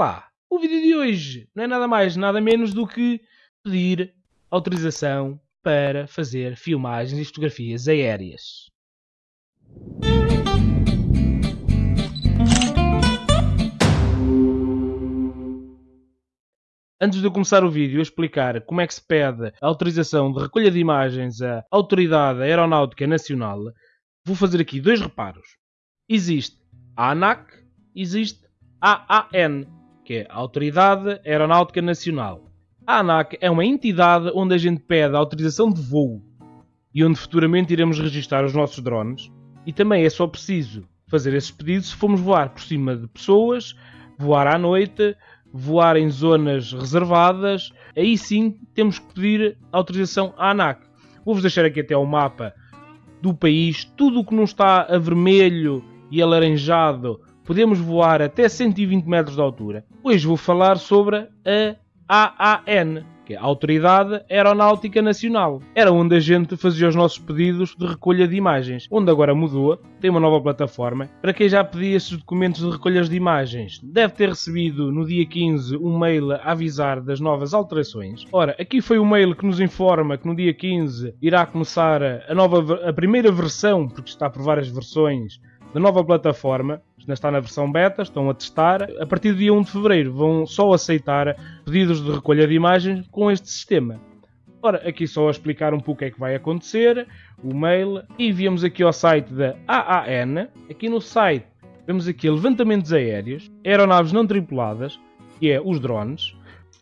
lá, o vídeo de hoje não é nada mais, nada menos do que pedir autorização para fazer filmagens e fotografias aéreas. Antes de eu começar o vídeo a explicar como é que se pede a autorização de recolha de imagens à Autoridade Aeronáutica Nacional, vou fazer aqui dois reparos. Existe a ANAC, existe a AAN que é a Autoridade Aeronáutica Nacional. A ANAC é uma entidade onde a gente pede a autorização de voo e onde futuramente iremos registrar os nossos drones. E também é só preciso fazer esses pedidos se formos voar por cima de pessoas, voar à noite, voar em zonas reservadas. Aí sim temos que pedir autorização à ANAC. Vou-vos deixar aqui até o mapa do país. Tudo o que não está a vermelho e alaranjado podemos voar até 120 metros de altura. Hoje vou falar sobre a AAN, que é a Autoridade Aeronáutica Nacional. Era onde a gente fazia os nossos pedidos de recolha de imagens, onde agora mudou, tem uma nova plataforma. Para quem já pedia esses documentos de recolhas de imagens, deve ter recebido no dia 15 um mail a avisar das novas alterações. Ora, aqui foi o mail que nos informa que no dia 15 irá começar a nova a primeira versão, porque está por várias versões, da nova plataforma, ainda está na versão beta, estão a testar. A partir do dia 1 de fevereiro vão só aceitar pedidos de recolha de imagens com este sistema. Ora, aqui só a explicar um pouco o que é que vai acontecer, o mail, e viemos aqui ao site da AAN. Aqui no site vemos aqui levantamentos aéreos, aeronaves não tripuladas, que é os drones.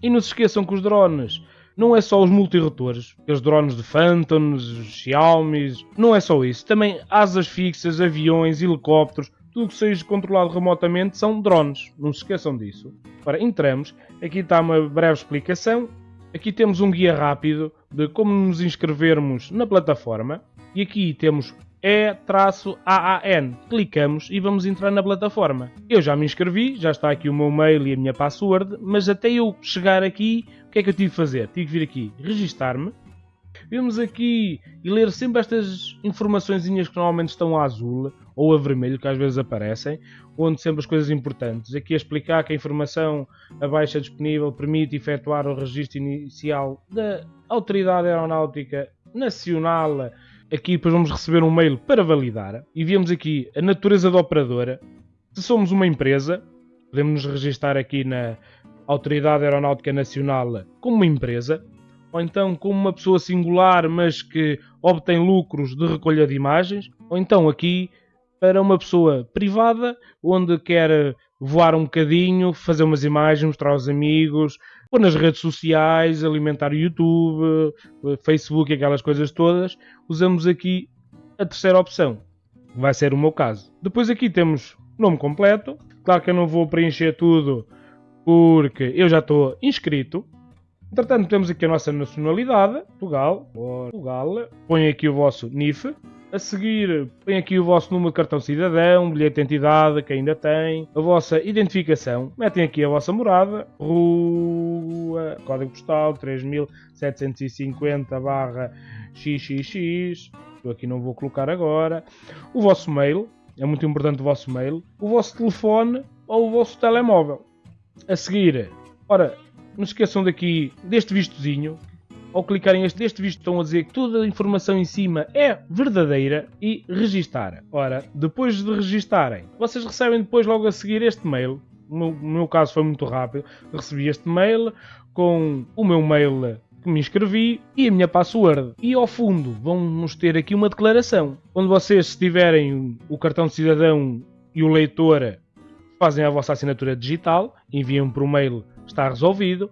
E não se esqueçam que os drones não é só os multirotores, os drones de Phantoms, Xiaomi, não é só isso. Também asas fixas, aviões, helicópteros, tudo que seja controlado remotamente são drones. Não se esqueçam disso. Ora, entramos. Aqui está uma breve explicação. Aqui temos um guia rápido de como nos inscrevermos na plataforma. E aqui temos E-AAN. Clicamos e vamos entrar na plataforma. Eu já me inscrevi, já está aqui o meu mail e a minha password, mas até eu chegar aqui, que é que eu tive que fazer? Tive que vir aqui registar-me. Vemos aqui e ler sempre estas informações que normalmente estão a azul ou a vermelho, que às vezes aparecem, onde sempre as coisas importantes. Aqui a explicar que a informação abaixo disponível permite efetuar o registro inicial da Autoridade Aeronáutica Nacional. Aqui depois vamos receber um mail para validar. E vemos aqui a natureza da operadora. Se somos uma empresa, podemos nos registrar aqui na Autoridade Aeronáutica Nacional como uma empresa, ou então como uma pessoa singular, mas que obtém lucros de recolha de imagens, ou então aqui para uma pessoa privada, onde quer voar um bocadinho, fazer umas imagens, mostrar aos amigos, ou nas redes sociais, alimentar o YouTube, Facebook, aquelas coisas todas, usamos aqui a terceira opção, vai ser o meu caso. Depois aqui temos nome completo, claro que eu não vou preencher tudo porque eu já estou inscrito. Entretanto, temos aqui a nossa nacionalidade, Portugal, Portugal. Põe aqui o vosso NIF, a seguir, põe aqui o vosso número de cartão cidadão, bilhete de identidade, que ainda tem, a vossa identificação, metem aqui a vossa morada, rua, código postal 3750 barra xxx, eu aqui não vou colocar agora, o vosso mail, é muito importante o vosso mail, o vosso telefone ou o vosso telemóvel. A seguir, ora, não se esqueçam daqui deste vistozinho, ao clicarem este, este visto estão a dizer que toda a informação em cima é verdadeira e registar. Ora, depois de registarem, vocês recebem depois logo a seguir este mail. No, meu caso foi muito rápido. Recebi este mail com o meu mail que me inscrevi e a minha password. E ao fundo vamos ter aqui uma declaração. Onde vocês, tiverem o cartão de cidadão e o leitor, fazem a vossa assinatura digital, enviam por mail, está resolvido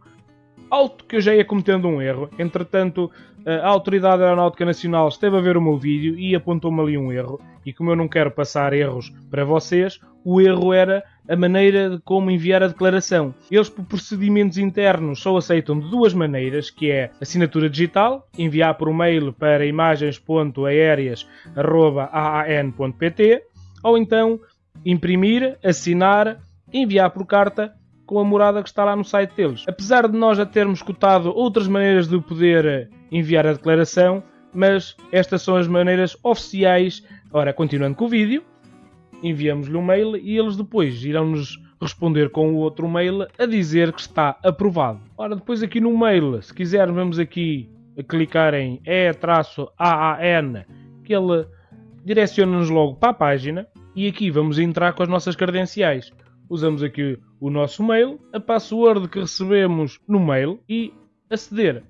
alto que eu já ia cometendo um erro. Entretanto, a Autoridade Aeronáutica Nacional esteve a ver o meu vídeo e apontou-me ali um erro. E como eu não quero passar erros para vocês, o erro era a maneira de como enviar a declaração. Eles, por procedimentos internos, só aceitam de duas maneiras, que é assinatura digital, enviar por mail para imagens.aéreas.aan.pt, ou então imprimir, assinar, enviar por carta com a morada que está lá no site deles. Apesar de nós já termos escutado outras maneiras de poder enviar a declaração, mas estas são as maneiras oficiais. Ora, continuando com o vídeo, enviamos-lhe um mail e eles depois irão-nos responder com o outro mail a dizer que está aprovado. Ora, depois aqui no mail, se quisermos, vamos aqui a clicar em E-AAN, que ele direciona-nos logo para a página e aqui vamos entrar com as nossas credenciais. Usamos aqui o nosso mail, a password que recebemos no mail e aceder.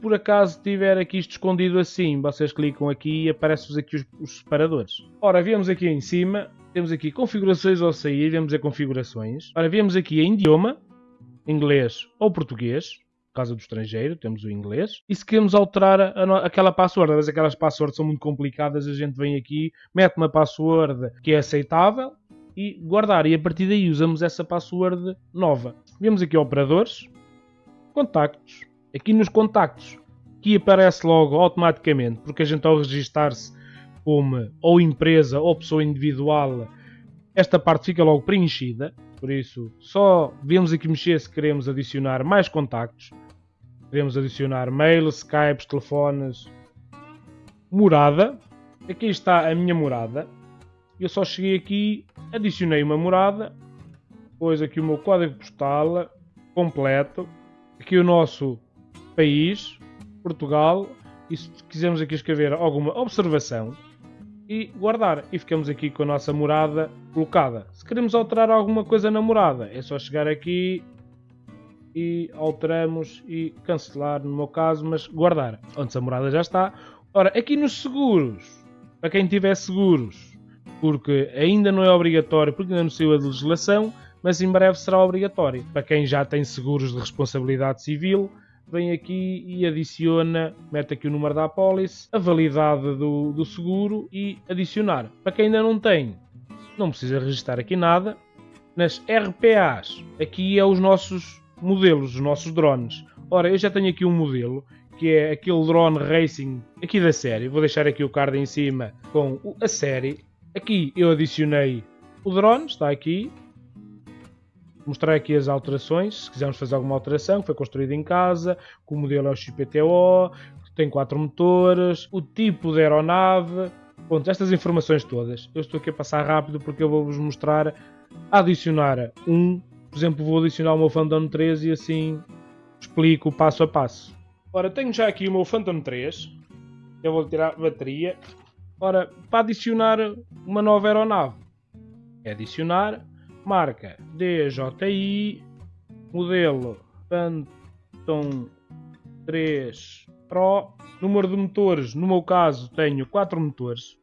Por acaso tiver aqui isto escondido assim, vocês clicam aqui e aparecem-vos aqui os, os, separadores. Ora, viemos aqui em cima, temos aqui configurações ao sair, vemos a configurações. Ora, viemos aqui em idioma, inglês ou português, caso do estrangeiro, temos o inglês. E se queremos alterar a, a, aquela password, mas aquelas passwords são muito complicadas, a gente vem aqui, mete uma password que é aceitável e guardar. E a partir daí usamos essa password nova. Vemos aqui operadores, contactos. Aqui nos contactos, que aparece logo automaticamente, porque a gente ao registar-se como ou empresa ou pessoa individual, esta parte fica logo preenchida. Por isso, só devemos aqui mexer se queremos adicionar mais contactos. Queremos adicionar mail, Skype, telefones, morada. Aqui está a minha morada. Eu só cheguei aqui, adicionei uma morada, depois aqui o meu código postal completo, aqui o nosso país, Portugal, e se quisermos aqui escrever alguma observação, e guardar. E ficamos aqui com a nossa morada colocada. Se queremos alterar alguma coisa na morada, é só chegar aqui e alteramos e cancelar no meu caso, mas guardar. Onde a morada já está. Ora, aqui nos seguros, para quem tiver seguros, porque ainda não é obrigatório, porque ainda não saiu a legislação, mas em breve será obrigatório. Para quem já tem seguros de responsabilidade civil, vem aqui e adiciona, mete aqui o número da apólice, a validade do, do seguro e adicionar. Para quem ainda não tem, não precisa registrar aqui nada. Nas RPAs, aqui é os nossos modelos, os nossos drones. Ora, eu já tenho aqui um modelo que é aquele drone racing aqui da série. Vou deixar aqui o card em cima com a série. Aqui eu adicionei o drone, está aqui, mostrar aqui as alterações, se quisermos fazer alguma alteração, foi construído em casa, que o modelo é o XPTO, tem quatro motores, o tipo de aeronave, Pronto, estas informações todas. Eu estou aqui a passar rápido porque eu vou-vos mostrar adicionar um, por exemplo, vou adicionar o meu Phantom 3 e assim explico passo a passo. Ora, tenho já aqui o meu Phantom 3, eu vou tirar a bateria. Ora, para adicionar uma nova aeronave, é adicionar marca DJI, modelo Phantom 3 Pro, número de motores, no meu caso tenho 4 motores,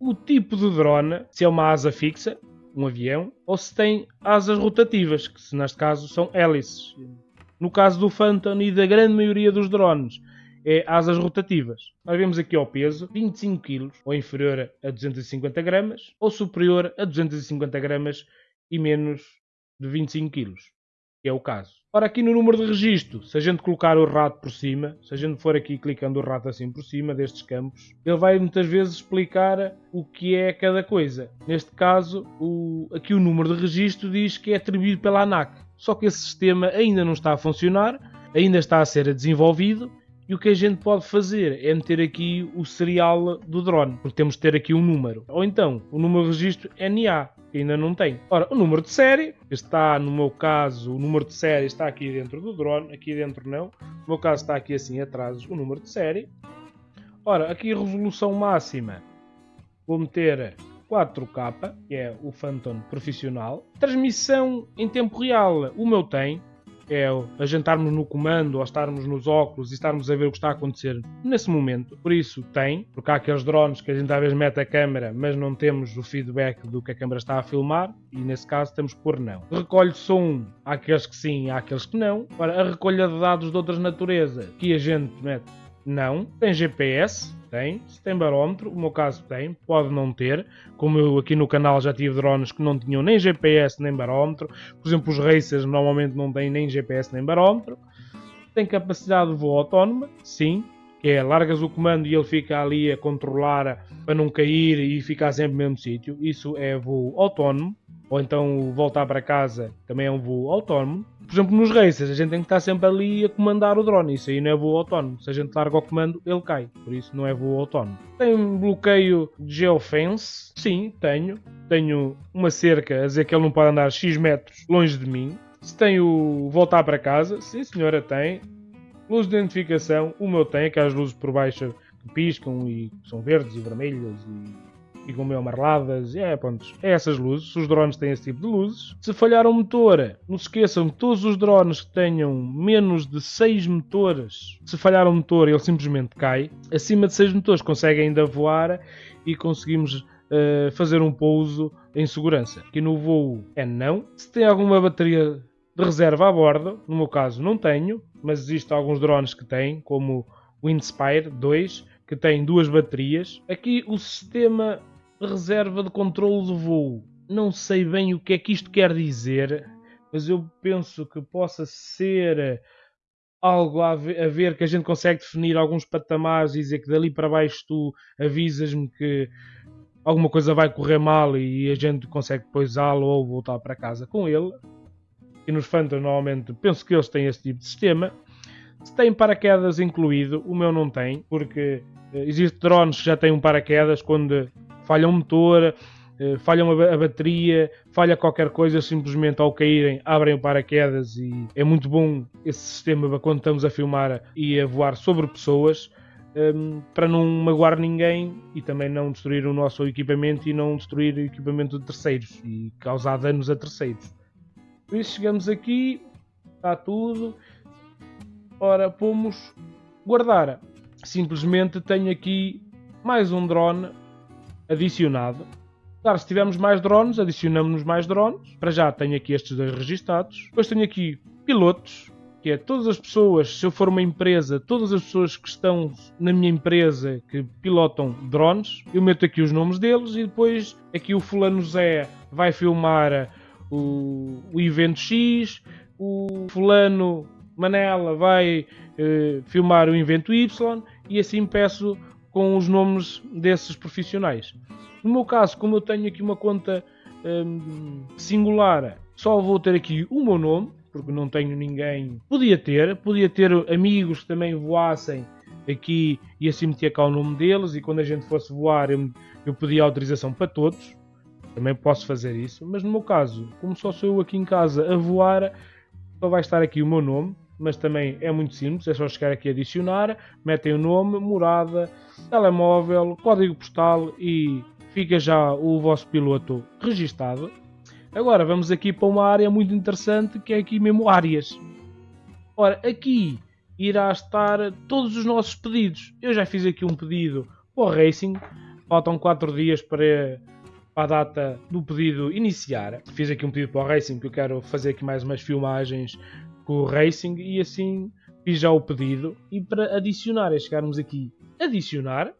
o tipo de drone, se é uma asa fixa, um avião, ou se tem asas rotativas, que neste caso são hélices. No caso do Phantom e da grande maioria dos drones, é asas rotativas. Nós vemos aqui ao peso 25 kg, ou inferior a 250 gramas, ou superior a 250 gramas e menos de 25 kg, que é o caso. Ora, aqui no número de registro, se a gente colocar o rato por cima, se a gente for aqui clicando o rato assim por cima destes campos, ele vai muitas vezes explicar o que é cada coisa. Neste caso, o, aqui o número de registro diz que é atribuído pela ANAC. Só que esse sistema ainda não está a funcionar, ainda está a ser desenvolvido e o que a gente pode fazer é meter aqui o serial do drone, porque temos de ter aqui um número. Ou então, o número de registro NA, que ainda não tem. Ora, o número de série, está no meu caso, o número de série está aqui dentro do drone, aqui dentro não. No meu caso está aqui assim atrás o número de série. Ora, aqui resolução máxima, vou meter 4K, que é o Phantom profissional. Transmissão em tempo real, o meu tem, é a jantarmos no comando ou estarmos nos óculos e estarmos a ver o que está a acontecer nesse momento. Por isso tem, porque há aqueles drones que a gente às vezes mete a câmera, mas não temos o feedback do que a câmera está a filmar, e nesse caso temos que pôr não. Recolhe som, há aqueles que sim, há aqueles que não. Para a recolha de dados de outras naturezas, que a gente mete não. Tem GPS, tem. Se tem barómetro, o meu caso tem, pode não ter. Como eu aqui no canal já tive drones que não tinham nem GPS nem barómetro. Por exemplo, os racers normalmente não têm nem GPS nem barómetro. Tem capacidade de voo autónoma, sim. Que é largas o comando e ele fica ali a controlar para não cair e ficar sempre no mesmo sítio. Isso é voo autónomo. ou então voltar para casa também é um voo autónomo. Por exemplo, nos races, a gente tem que estar sempre ali a comandar o drone. Isso aí não é voo autónomo. Se a gente larga o comando, ele cai. Por isso não é voo autónomo. Tem bloqueio de geofence? Sim, tenho. Tenho uma cerca a dizer que ele não pode andar X metros longe de mim. Se tenho voltar para casa? Sim, senhora, tem. Luz de identificação? O meu tem, aquelas luzes por baixo que piscam e são verdes e vermelhas e ficam meio amareladas. É, pronto, é essas luzes. Os drones têm esse tipo de luzes. Se falhar o motor, não se esqueçam que todos os drones que tenham menos de 6 motores, se falhar o motor, ele simplesmente cai. Acima de 6 motores consegue ainda voar e conseguimos uh, fazer um pouso em segurança. Aqui no voo é não. Se tem alguma bateria de reserva a bordo, no meu caso não tenho, mas existem alguns drones que têm, como o Inspire 2, que tem duas baterias. Aqui o sistema reserva de controle de voo. Não sei bem o que é que isto quer dizer, mas eu penso que possa ser algo a ver que a gente consegue definir alguns patamares e dizer que dali para baixo tu avisas-me que alguma coisa vai correr mal e a gente consegue depois lo ou voltar para casa com ele. E nos Phantom normalmente penso que eles têm esse tipo de sistema. Se tem paraquedas incluído, o meu não tem, porque eh, existem drones que já têm um paraquedas quando falha um motor, eh, falha a bateria, falha qualquer coisa, simplesmente ao caírem abrem o paraquedas e é muito bom esse sistema quando estamos a filmar e a voar sobre pessoas ehm, para não magoar ninguém e também não destruir o nosso equipamento e não destruir equipamento de terceiros e causar danos a terceiros. Por isso chegamos aqui, está tudo. Ora, pomos guardar. Simplesmente tenho aqui mais um drone adicionado. Claro, se tivermos mais drones, adicionamos mais drones. Para já tenho aqui estes dois registados. Depois tenho aqui pilotos, que é todas as pessoas, se eu for uma empresa, todas as pessoas que estão na minha empresa que pilotam drones, eu meto aqui os nomes deles e depois aqui o fulano Zé vai filmar o, o evento X, o fulano Manela vai eh, filmar o evento Y e assim peço com os nomes desses profissionais. No meu caso, como eu tenho aqui uma conta hum, singular, só vou ter aqui o meu nome, porque não tenho ninguém. Podia ter, podia ter amigos que também voassem aqui e assim metia cá o nome deles. E quando a gente fosse voar, eu, eu pedia autorização para todos. Também posso fazer isso, mas no meu caso, como só sou eu aqui em casa a voar, só vai estar aqui o meu nome mas também é muito simples, é só chegar aqui a adicionar, metem o nome, morada, telemóvel, código postal e fica já o vosso piloto registado. Agora vamos aqui para uma área muito interessante que é aqui mesmo áreas. Ora, aqui irá estar todos os nossos pedidos. Eu já fiz aqui um pedido para o Racing, faltam 4 dias para, para a data do pedido iniciar. Fiz aqui um pedido para o Racing que eu quero fazer aqui mais umas filmagens com o Racing e assim fiz já o pedido. E para adicionar é chegarmos aqui, adicionar.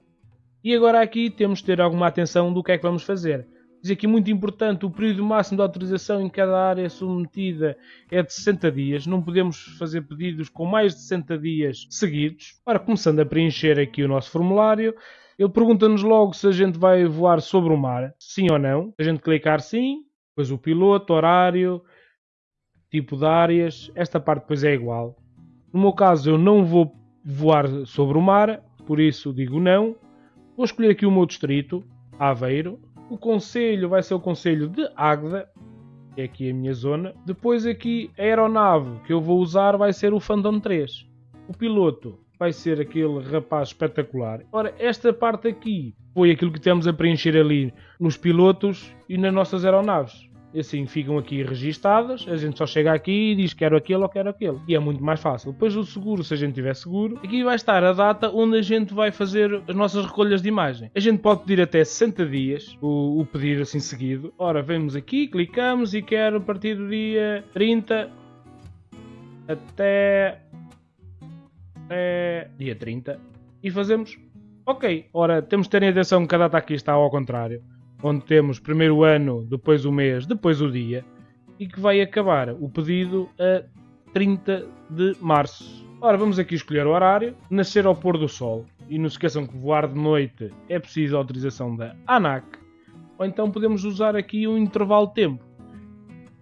E agora aqui temos de ter alguma atenção do que é que vamos fazer. Diz aqui muito importante, o período máximo de autorização em cada área submetida é de 60 dias. Não podemos fazer pedidos com mais de 60 dias seguidos. Ora, começando a preencher aqui o nosso formulário, ele pergunta-nos logo se a gente vai voar sobre o mar, sim ou não. A gente clicar sim, depois o piloto, horário, tipo de áreas, esta parte depois é igual. No meu caso eu não vou voar sobre o mar, por isso digo não. Vou escolher aqui o meu distrito, Aveiro. O conselho vai ser o conselho de Águeda, que é aqui a minha zona. Depois aqui a aeronave que eu vou usar vai ser o Phantom 3. O piloto vai ser aquele rapaz espetacular. Ora, esta parte aqui foi aquilo que temos a preencher ali nos pilotos e nas nossas aeronaves assim ficam aqui registadas, a gente só chega aqui e diz quero aquele ou quero aquele. E é muito mais fácil. Depois o seguro, se a gente tiver seguro, aqui vai estar a data onde a gente vai fazer as nossas recolhas de imagem. A gente pode pedir até 60 dias o, o pedir assim seguido. Ora, vemos aqui, clicamos e quero a partir do dia 30 até, até dia 30 e fazemos ok. Ora, temos de ter atenção que a data aqui está ao contrário onde temos primeiro o ano, depois o mês, depois o dia, e que vai acabar o pedido a 30 de março. Ora, vamos aqui escolher o horário, nascer ao pôr do sol, e não se esqueçam que voar de noite é preciso autorização da ANAC, ou então podemos usar aqui um intervalo de tempo.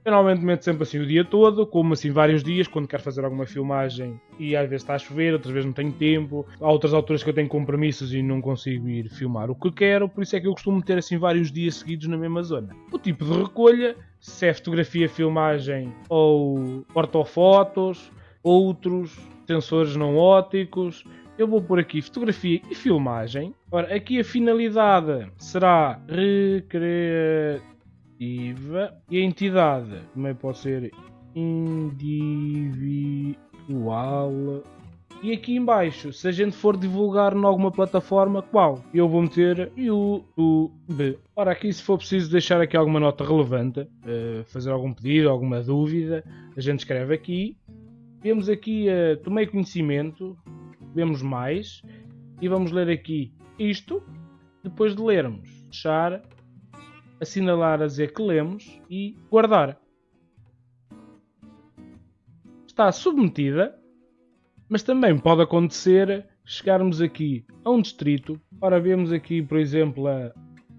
Normalmente meto sempre assim o dia todo, como assim vários dias, quando quero fazer alguma filmagem e às vezes está a chover, outras vezes não tenho tempo. Há outras alturas que eu tenho compromissos e não consigo ir filmar o que quero, por isso é que eu costumo ter assim vários dias seguidos na mesma zona. O tipo de recolha, se é fotografia, filmagem ou ortofotos, outros sensores não ópticos, eu vou por aqui fotografia e filmagem. Ora, aqui a finalidade será e a entidade também pode ser individual. E aqui embaixo, se a gente for divulgar em alguma plataforma, qual? Eu vou meter YouTube. Ora, aqui se for preciso deixar aqui alguma nota relevante, uh, fazer algum pedido, alguma dúvida, a gente escreve aqui. Vemos aqui, uh, tomei conhecimento, vemos mais e vamos ler aqui isto. Depois de lermos, fechar assinalar a dizer que lemos e guardar. Está submetida, mas também pode acontecer chegarmos aqui a um distrito. Ora, vemos aqui, por exemplo, a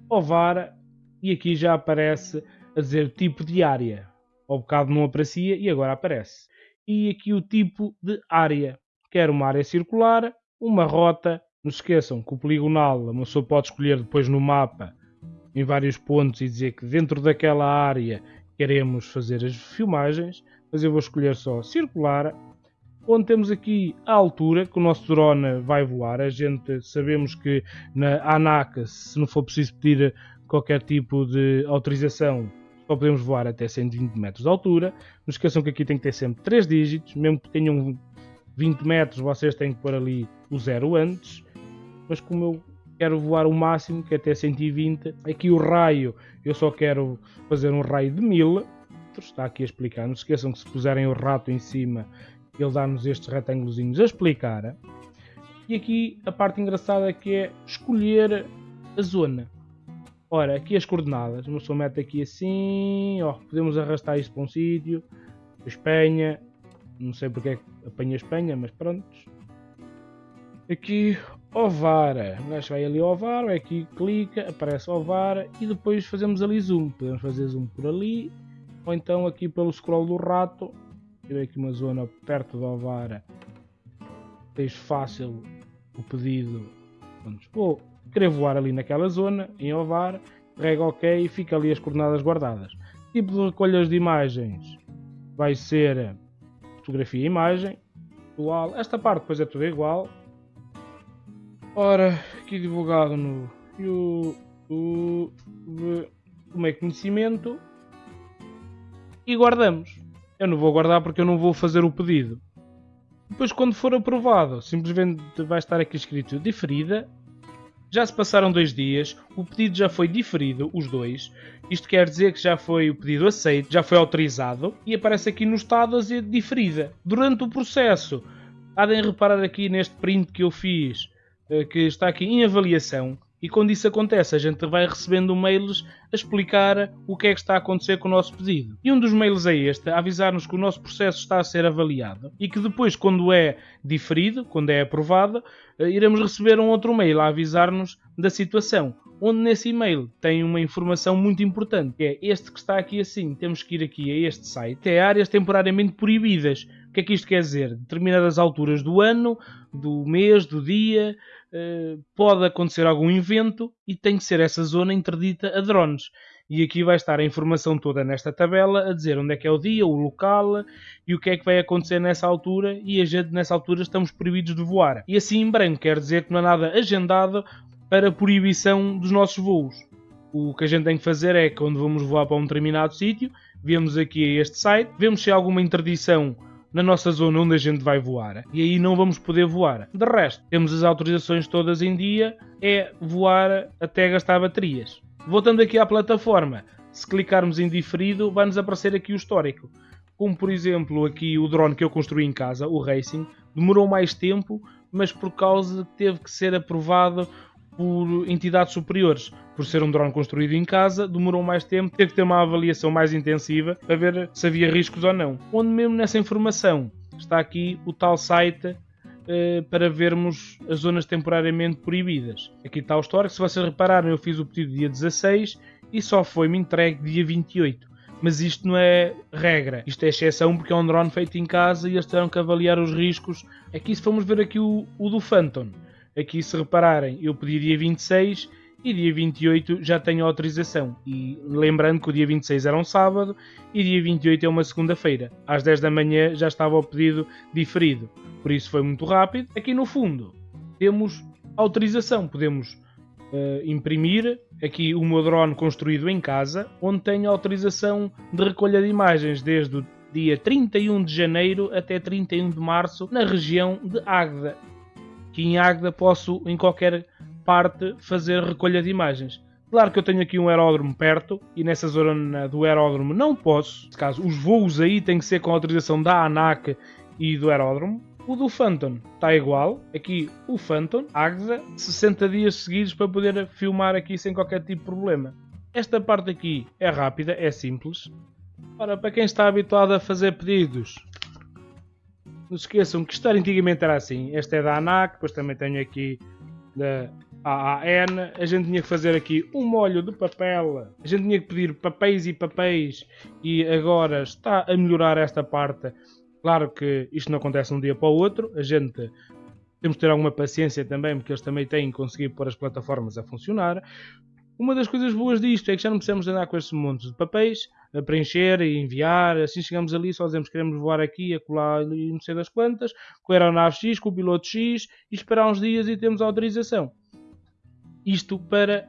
Ovar e aqui já aparece a dizer tipo de área. Ao bocado não aparecia e agora aparece. E aqui o tipo de área. Quer uma área circular, uma rota. Não se esqueçam que o poligonal a pessoa pode escolher depois no mapa em vários pontos e dizer que dentro daquela área queremos fazer as filmagens, mas eu vou escolher só circular, onde temos aqui a altura que o nosso drone vai voar. A gente sabemos que na ANAC, se não for preciso pedir qualquer tipo de autorização, só podemos voar até 120 metros de altura. Não esqueçam que aqui tem que ter sempre 3 dígitos, mesmo que tenham 20 metros, vocês têm que pôr ali o zero antes. Mas como eu quero voar o máximo, que é até 120. Aqui o raio, eu só quero fazer um raio de 1000. Está aqui a explicar. Não se esqueçam que se puserem o rato em cima, ele dá-nos estes retângulos a explicar. E aqui a parte engraçada que é escolher a zona. Ora, aqui as coordenadas. Uma pessoa mete aqui assim. Ó, podemos arrastar isto para um sítio. Espanha. Não sei porque é que apanha Espanha, mas pronto. Aqui Ovara. O gajo vai ali ao Ovara, aqui clica, aparece Ovara e depois fazemos ali zoom. Podemos fazer zoom por ali ou então aqui pelo scroll do rato. Tirei aqui uma zona perto do Ovara. Tens fácil o pedido. Vou querer voar ali naquela zona, em Ovara, rega OK e fica ali as coordenadas guardadas. Tipo de recolhas de imagens vai ser fotografia e imagem. Esta parte depois é tudo igual Ora, aqui divulgado no YouTube, tomei conhecimento e guardamos. Eu não vou guardar porque eu não vou fazer o pedido. Depois, quando for aprovado, simplesmente vai estar aqui escrito diferida. Já se passaram dois dias, o pedido já foi diferido, os dois. Isto quer dizer que já foi o pedido aceito, já foi autorizado e aparece aqui no estado a dizer diferida. Durante o processo, de reparar aqui neste print que eu fiz que está aqui em avaliação e quando isso acontece a gente vai recebendo mails a explicar o que é que está a acontecer com o nosso pedido. E um dos mails é este, a avisar-nos que o nosso processo está a ser avaliado e que depois, quando é diferido, quando é aprovado, eh, iremos receber um outro mail a avisar-nos da situação. Onde nesse e-mail tem uma informação muito importante, que é este que está aqui assim. Temos que ir aqui a este site. É áreas temporariamente proibidas. Que é que isto quer dizer? Determinadas alturas do ano, do mês, do dia, eh, pode acontecer algum evento e tem que ser essa zona interdita a drones. E aqui vai estar a informação toda nesta tabela a dizer onde é que é o dia, o local e o que é que vai acontecer nessa altura. E a gente nessa altura estamos proibidos de voar. E assim em branco quer dizer que não há nada agendado para proibição dos nossos voos. O que a gente tem que fazer é quando vamos voar para um determinado sítio, vemos aqui este site, vemos se há alguma interdição na nossa zona onde a gente vai voar e aí não vamos poder voar. De resto, temos as autorizações todas em dia, é voar até gastar baterias. Voltando aqui à plataforma, se clicarmos em diferido, vai-nos aparecer aqui o histórico. Como por exemplo aqui o drone que eu construí em casa, o Racing, demorou mais tempo, mas por causa de que teve que ser aprovado por entidades superiores. Por ser um drone construído em casa, demorou mais tempo, teve que ter uma avaliação mais intensiva para ver se havia riscos ou não. Onde mesmo nessa informação está aqui o tal site eh, para vermos as zonas temporariamente proibidas. Aqui está o histórico. Se vocês repararem, eu fiz o pedido dia 16 e só foi-me entregue dia 28. mas isto não é regra. Isto é exceção porque é um drone feito em casa e eles terão que avaliar os riscos. Aqui se vamos ver aqui o, o do Phantom. Aqui se repararem, eu pedi dia 26 e dia 28 já tenho autorização. E lembrando que o dia 26 era um sábado e dia 28 é uma segunda-feira. Às 10 da manhã já estava o pedido diferido. Por isso foi muito rápido. Aqui no fundo temos autorização. Podemos uh, imprimir aqui o meu drone construído em casa, onde tenho autorização de recolha de imagens desde o dia 31 de janeiro até 31 de março na região de Águeda. Que em Águeda posso em qualquer parte fazer recolha de imagens. Claro que eu tenho aqui um aeródromo perto e nessa zona do aeródromo não posso. Nesse caso, os voos aí têm que ser com autorização da ANAC e do aeródromo. O do Phantom está igual. Aqui o Phantom, Agda, 60 dias seguidos para poder filmar aqui sem qualquer tipo de problema. Esta parte aqui é rápida, é simples. Ora, para quem está habituado a fazer pedidos, não se esqueçam que isto antigamente era assim. Esta é da ANAC, depois também tenho aqui da AAN, a gente tinha que fazer aqui um molho de papel, a gente tinha que pedir papéis e papéis e agora está a melhorar esta parte. Claro que isto não acontece de um dia para o outro, a gente temos que ter alguma paciência também, porque eles também têm que conseguir pôr as plataformas a funcionar. Uma das coisas boas disto é que já não precisamos andar com estes montes de papéis a preencher e enviar. Assim chegamos ali, só dizemos que queremos voar aqui, acolá e não sei das quantas, com a aeronave X, com o piloto X e esperar uns dias e temos autorização. Isto para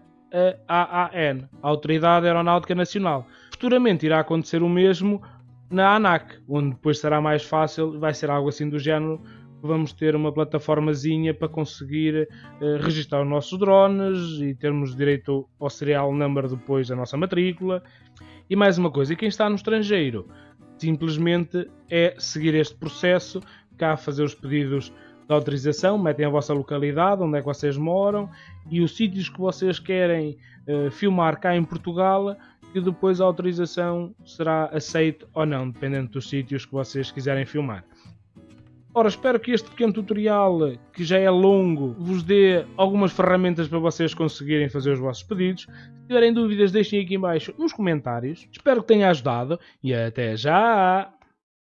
a AAN, a Autoridade Aeronáutica Nacional. Futuramente irá acontecer o mesmo na ANAC, onde depois será mais fácil, vai ser algo assim do género, vamos ter uma plataformazinha para conseguir uh, registrar os nossos drones e termos direito ao serial number depois da nossa matrícula. E mais uma coisa, quem está no estrangeiro simplesmente é seguir este processo, cá fazer os pedidos de autorização, metem a vossa localidade, onde é que vocês moram e os sítios que vocês querem uh, filmar cá em Portugal, que depois a autorização será aceita ou não, dependendo dos sítios que vocês quiserem filmar. Ora, espero que este pequeno tutorial, que já é longo, vos dê algumas ferramentas para vocês conseguirem fazer os vossos pedidos. Se tiverem dúvidas, deixem aqui em baixo nos comentários. Espero que tenha ajudado e até já!